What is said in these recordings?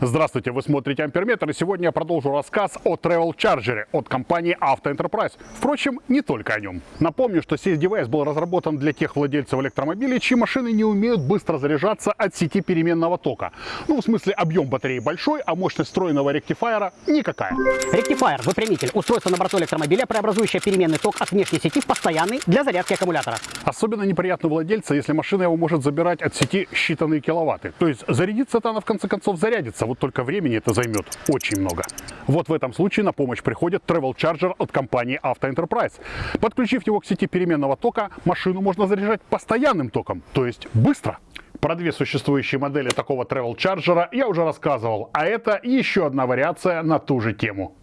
Здравствуйте, вы смотрите Амперметр, и сегодня я продолжу рассказ о Travel Charger от компании Auto Enterprise. Впрочем, не только о нем. Напомню, что сей девайс был разработан для тех владельцев электромобилей, чьи машины не умеют быстро заряжаться от сети переменного тока. Ну, в смысле, объем батареи большой, а мощность встроенного ректифайера никакая. Ректифайер – выпрямитель, устройство на борту электромобиля, преобразующее переменный ток от внешней сети в постоянный для зарядки аккумулятора. Особенно неприятно владельца, если машина его может забирать от сети считанные киловатты. То есть зарядиться-то она в конце концов зарядится, вот только времени это займет очень много. Вот в этом случае на помощь приходит Travel Charger от компании Auto Enterprise. Подключив его к сети переменного тока, машину можно заряжать постоянным током, то есть быстро. Про две существующие модели такого Travel Charger я уже рассказывал, а это еще одна вариация на ту же тему.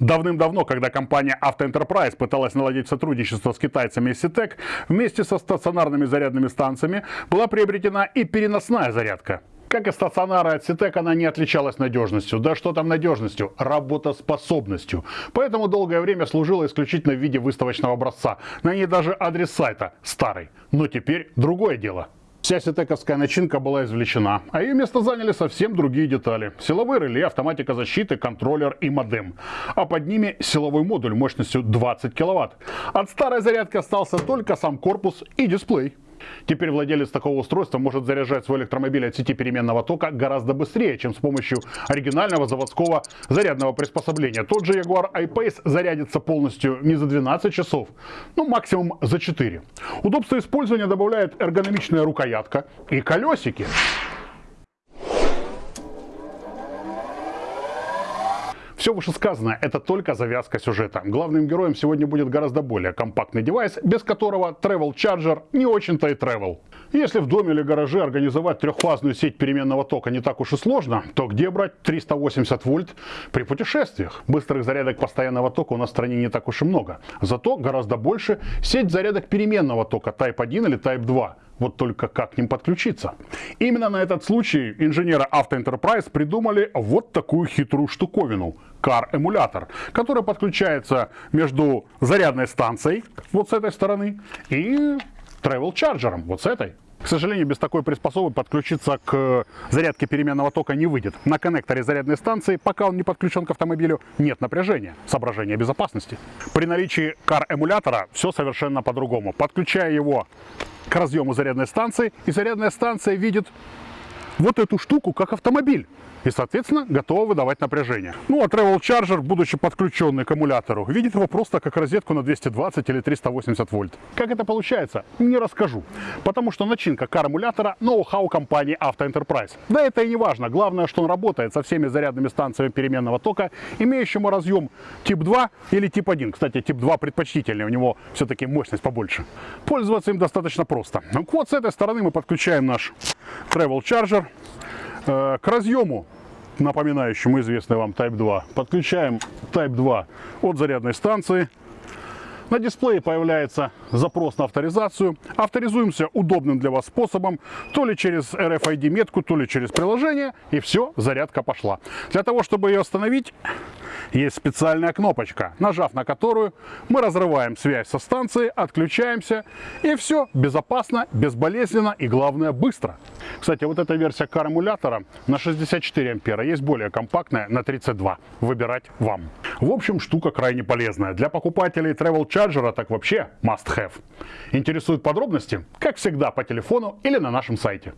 Давным-давно, когда компания Auto Enterprise пыталась наладить сотрудничество с китайцами из Citec, вместе со стационарными зарядными станциями была приобретена и переносная зарядка. Как и стационары от Citec, она не отличалась надежностью. Да что там надежностью? Работоспособностью. Поэтому долгое время служила исключительно в виде выставочного образца. На ней даже адрес сайта старый. Но теперь другое дело. Вся сетековская начинка была извлечена, а ее место заняли совсем другие детали. Силовые реле, автоматика защиты, контроллер и модем. А под ними силовой модуль мощностью 20 киловатт. От старой зарядки остался только сам корпус и дисплей. Теперь владелец такого устройства может заряжать свой электромобиль от сети переменного тока гораздо быстрее, чем с помощью оригинального заводского зарядного приспособления. Тот же Jaguar I-Pace зарядится полностью не за 12 часов, ну максимум за 4. Удобство использования добавляет эргономичная рукоятка и колесики. Все вышесказанное – это только завязка сюжета. Главным героем сегодня будет гораздо более компактный девайс, без которого Travel Charger не очень-то и travel. Если в доме или гараже организовать трехфазную сеть переменного тока не так уж и сложно, то где брать 380 вольт при путешествиях? Быстрых зарядок постоянного тока у нас в стране не так уж и много. Зато гораздо больше сеть зарядок переменного тока Type 1 или Type 2 вот только как к ним подключиться. Именно на этот случай инженеры Auto Enterprise придумали вот такую хитрую штуковину – Car-эмулятор, который подключается между зарядной станцией вот с этой стороны и Travel Charger вот с этой. К сожалению, без такой приспособы подключиться к зарядке переменного тока не выйдет. На коннекторе зарядной станции, пока он не подключен к автомобилю, нет напряжения, соображения безопасности. При наличии CAR-эмулятора все совершенно по-другому. Подключая его к разъему зарядной станции, и зарядная станция видит вот эту штуку как автомобиль и, соответственно, готова выдавать напряжение. Ну, а Travel Charger, будучи подключенный к аккумулятору, видит его просто как розетку на 220 или 380 вольт. Как это получается, не расскажу, потому что начинка кар-эмулятора ноу-хау компании Auto Enterprise. Да это и не важно, главное, что он работает со всеми зарядными станциями переменного тока, имеющему разъем тип 2 или тип 1. Кстати, тип 2 предпочтительнее, у него все-таки мощность побольше. Пользоваться им достаточно просто. Вот с этой стороны мы подключаем наш Travel Charger к разъему напоминающему известный вам Type 2. Подключаем Type 2 от зарядной станции. На дисплее появляется запрос на авторизацию. Авторизуемся удобным для вас способом, то ли через RFID метку, то ли через приложение, и все, зарядка пошла. Для того, чтобы ее остановить, есть специальная кнопочка, нажав на которую мы разрываем связь со станцией, отключаемся и все безопасно, безболезненно и главное быстро. Кстати, вот эта версия кар-эмулятора на 64 ампера, есть более компактная на 32. Выбирать вам. В общем, штука крайне полезная. Для покупателей Travel Charger так вообще must have. Интересуют подробности? Как всегда по телефону или на нашем сайте.